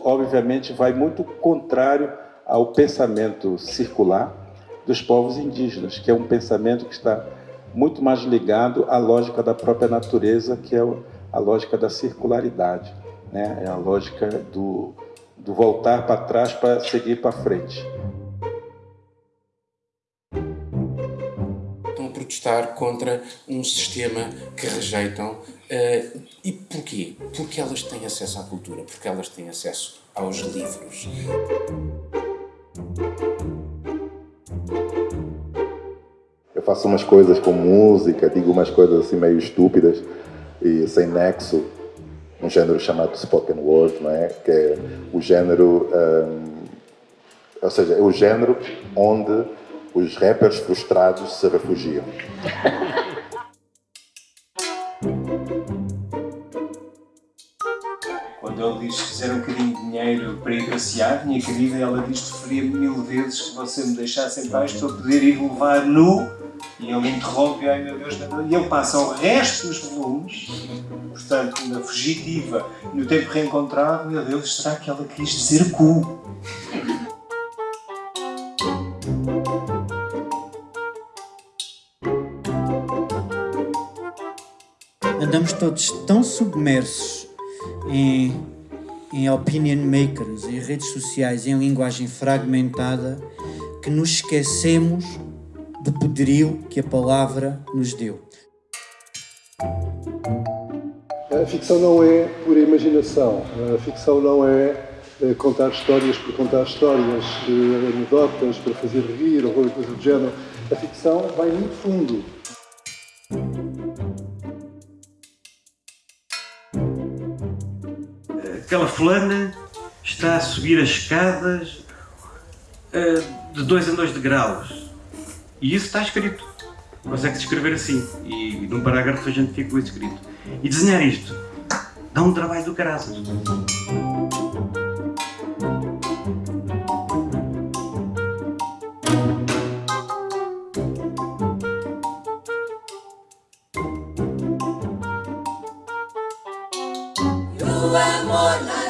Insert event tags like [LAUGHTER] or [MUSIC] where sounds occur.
Obviamente, vai muito contrário ao pensamento circular dos povos indígenas, que é um pensamento que está muito mais ligado à lógica da própria natureza, que é a lógica da circularidade, né? é a lógica do, do voltar para trás para seguir para frente. Estão a protestar contra um sistema que rejeitam Uh, e porquê? Porque elas têm acesso à cultura, porque elas têm acesso aos livros. Eu faço umas coisas com música, digo umas coisas assim meio estúpidas e sem nexo, um gênero chamado spoken word, não é? Que é o gênero, um, ou seja, é o gênero onde os rappers frustrados se refugiam. [LAUGHS] Quando ele diz que fizer um bocadinho de dinheiro para ir passear, minha querida, ela diz que preferia mil vezes que você me deixasse em paz para poder ir levar nu e ele interrompe, ai meu Deus, e ele passa o resto dos volumes, portanto, na fugitiva, no tempo reencontrado, meu Deus, será que ela quis dizer cu? Andamos todos tão submersos em, em opinion makers, em redes sociais, em linguagem fragmentada, que nos esquecemos do poderio que a palavra nos deu. A ficção não é pura imaginação, a ficção não é eh, contar histórias por contar histórias, eh, anedotas para fazer rir ou qualquer coisa do género. A ficção vai muito fundo. aquela fulana está a subir as escadas uh, de dois em dois degraus. E isso está escrito. Consegue-se escrever assim. E, e num parágrafo a gente fica com isso escrito. E desenhar isto dá um trabalho do caraças. tu amor.